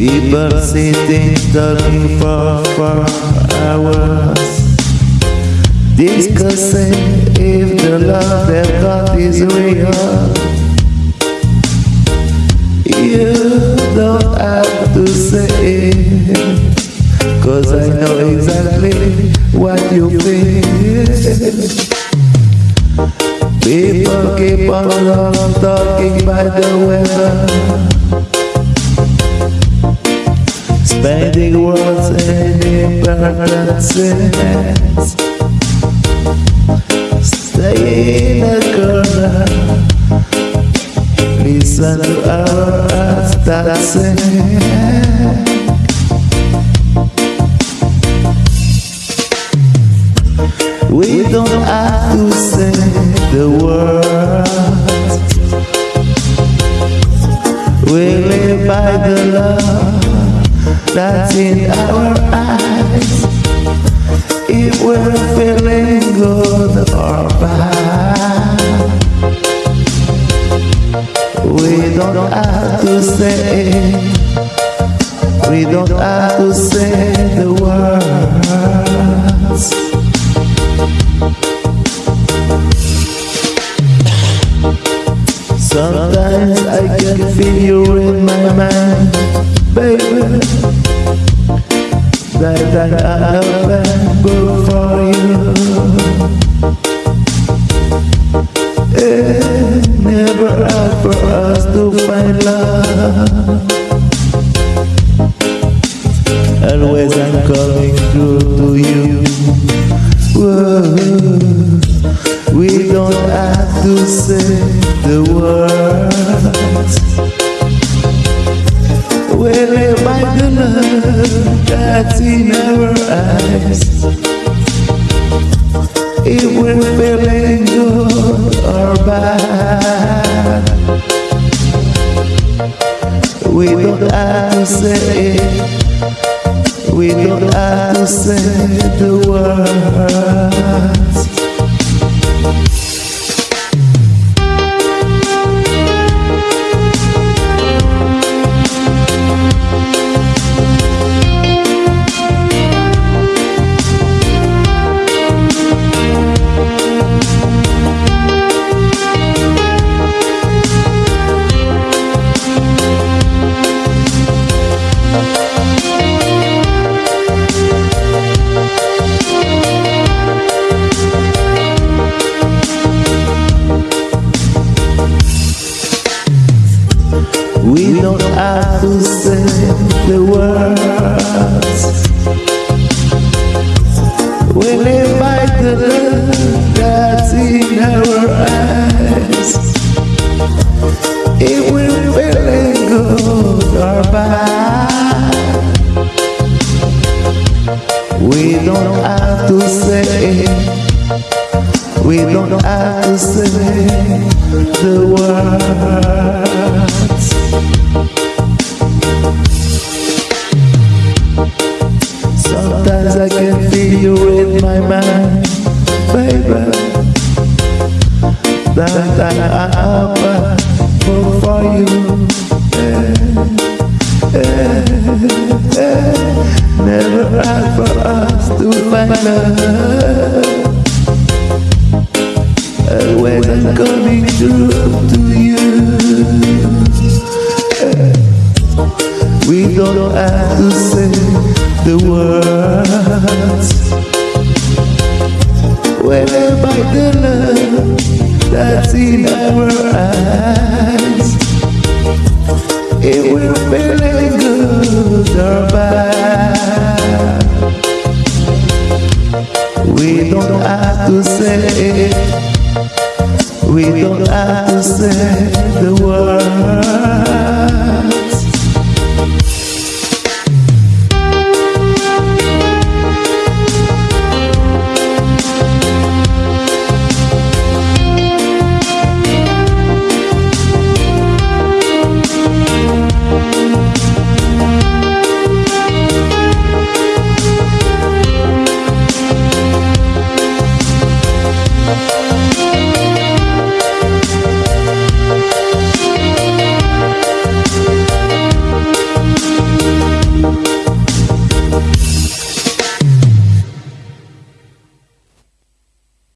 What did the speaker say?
People sitting talking for, for hours Discussing if the love they've got is real. You don't have to say it Cause I know exactly what you feel. People keep on talking by the weather Spending words in impertinent sense Stay in a corner Listen to our hearts that sing We don't have to say the words. We live by the love that's in our eyes. If we're feeling good or bad We don't have to say We don't have to say the words. Sometimes I can feel you in my mind, baby That I have been for you It never hard for us to find love Always I'm coming through to you Whoa. We don't have to say the words love that's in our eyes. If we're feeling good or bad We don't have say it We don't have to say the words We don't have to say the words. We live by the love that's in our eyes. If we're feeling good or bad We don't have to say We don't have to say the words baby. For, you. Eh, eh, eh. Never hard for us to I'm coming through to you. We don't have to say the words We're by the love that's in our eyes If we're feeling good or bad. We don't have to say We don't have to say the words